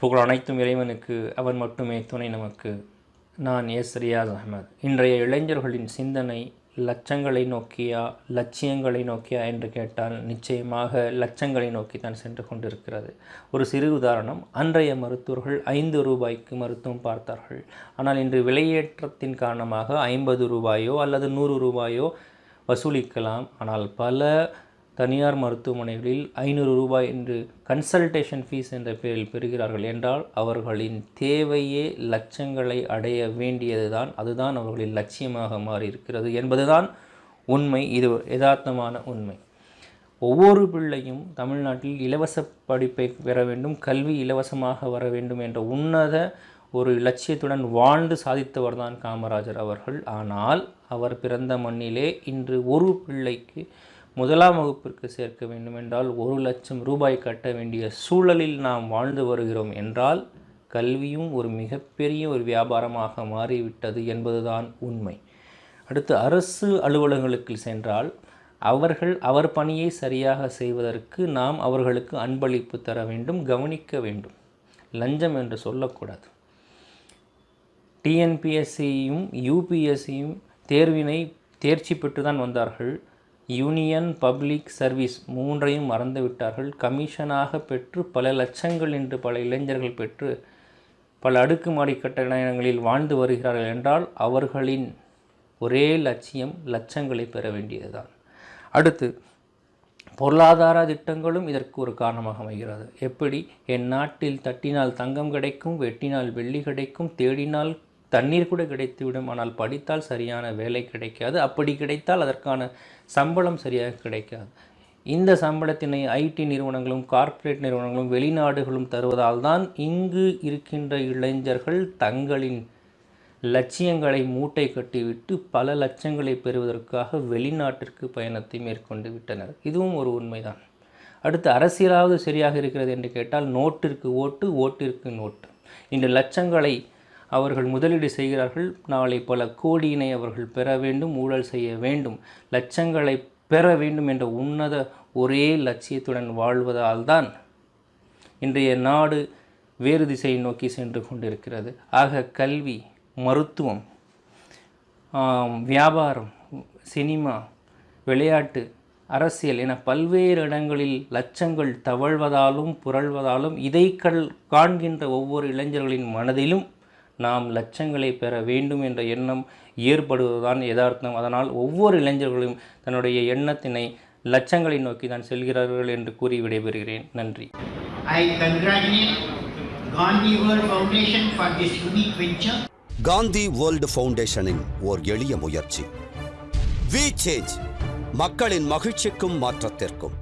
புகழ் அனைத்தும் இறைவனுக்கு அவன் மட்டுமே துணை நமக்கு. நான் எஸ் ரியாஸ் அகமது இன்றைய இளைஞர்களின் சிந்தனை லட்சங்களை நோக்கியா லட்சியங்களை நோக்கியா என்று கேட்டால் நிச்சயமாக லட்சங்களை நோக்கி தான் சென்று கொண்டிருக்கிறது. ஒரு சிறு உதாரணம் அன்றைய மருத்துவர்கள் ஐந்து ரூபாய்க்கு மருத்துவம் பார்த்தார்கள். ஆனால் இன்று விலையேற்றத்தின் காரணமாக ஐம்பது ரூபாயோ அல்லது நூறு ரூபாயோ வசூலிக்கலாம். ஆனால் பல தனியார் மருத்துவமனைகளில் ஐநூறு ரூபாய் என்று கன்சல்டேஷன் ஃபீஸ் என்ற பெயரில் பெறுகிறார்கள் என்றால் அவர்களின் தேவையே லட்சங்களை அடைய வேண்டியதுதான் அதுதான் அவர்களின் லட்சியமாக மாறியிருக்கிறது என்பதுதான் உண்மை. இது யதார்த்தமான உண்மை. ஒவ்வொரு பிள்ளையும் தமிழ்நாட்டில் இலவச படிப்பை பெற வேண்டும் கல்வி இலவசமாக வர வேண்டும் என்ற உன்னத ஒரு இலட்சியத்துடன் வாழ்ந்து சாதித்தவர் தான் காமராஜர் அவர்கள். ஆனால் அவர் பிறந்த மண்ணிலே இன்று ஒரு பிள்ளைக்கு முதலாம் வகுப்பிற்கு சேர்க்க வேண்டுமென்றால் ஒரு லட்சம் ரூபாய் கட்ட வேண்டிய சூழலில் நாம் வாழ்ந்து வருகிறோம் என்றால் கல்வியும் ஒரு மிகப்பெரிய ஒரு வியாபாரமாக மாறிவிட்டது என்பதுதான் உண்மை. அடுத்து அரசு அலுவலகங்களுக்கு சென்றால் அவர்கள் அவர் பணியை சரியாக செய்வதற்கு நாம் அவர்களுக்கு அன்பளிப்பு தர வேண்டும் கவனிக்க வேண்டும். லஞ்சம் என்று சொல்லக்கூடாது. டிஎன்பிஎஸ்சியும் யூபிஎஸ்சியும் தேர்வினை தேர்ச்சி பெற்று தான் வந்தார்கள். யூனியன் பப்ளிக் சர்வீஸ் மூன்றையும் மறந்துவிட்டார்கள். கமிஷனாக பெற்று பல லட்சங்கள் என்று பல இளைஞர்கள் பெற்று பல அடுக்குமாடி கட்டணங்களில் வாழ்ந்து வருகிறார்கள் என்றால் அவர்களின் ஒரே லட்சியம் லட்சங்களை பெற வேண்டியதுதான். அடுத்து பொருளாதார திட்டங்களும் இதற்கு ஒரு காரணமாக அமைகிறது. எப்படி? என் நாட்டில் தட்டினால் தங்கம் கிடைக்கும் வெட்டினால் வெள்ளி கிடைக்கும் தேடினால் தண்ணீர் கூட கிடைத்துவிடும். ஆனால் படித்தால் சரியான வேலை கிடைக்காது. அப்படி கிடைத்தால் அதற்கான சம்பளம் சரியாக கிடைக்காது. இந்த சம்பளத்தினை ஐடி நிறுவனங்களும் கார்ப்பரேட் நிறுவனங்களும் வெளிநாடுகளும் தருவதால் தான் இங்கு இருக்கின்ற இளைஞர்கள் தங்களின் லட்சியங்களை மூட்டை கட்டிவிட்டு பல லட்சங்களை பெறுவதற்காக வெளிநாட்டிற்கு பயணத்தை மேற்கொண்டு விட்டனர். இதுவும் ஒரு உண்மைதான். அடுத்து அரசியலாவது சரியாக இருக்கிறது என்று கேட்டால் நோட்டிற்கு ஓட்டு ஓட்டிற்கு நோட்டு. இந்த லட்சங்களை அவர்கள் முதலீடு செய்கிறார்கள். நாளை பல கோடியினை அவர்கள் பெற வேண்டும் ஊழல் செய்ய வேண்டும் லட்சங்களை பெற வேண்டும் என்ற உன்னத ஒரே லட்சியத்துடன் வாழ்வதால் தான் இன்றைய நாடு வேறு திசையை நோக்கி சென்று கொண்டிருக்கிறது. ஆக கல்வி மருத்துவம் வியாபாரம் சினிமா விளையாட்டு அரசியல் என பல்வேறு இடங்களில் லட்சங்கள் தவழ்வதாலும் புரள்வதாலும் இதை கல் காண்கின்ற ஒவ்வொரு இளைஞர்களின் மனதிலும் நாம் லட்சங்களை பெற வேண்டும் என்ற எண்ணம் ஏற்படுவதுதான் யதார்த்தம். அதனால் ஒவ்வொரு இளைஞர்களும் தன்னுடைய எண்ணத்தினை லட்சங்களை நோக்கி தான் செல்கிறார்கள் என்று கூறி விடைபெறுகிறேன். நன்றி. I congratulate Gandhi World Foundation for this unique venture. Gandhi world ஃபவுண்டேஷனின் ஓர் எளிய முயற்சி. வி சேஞ்ச் மக்களின் மகிழ்ச்சிக்கும் மாற்றத்திற்கும்.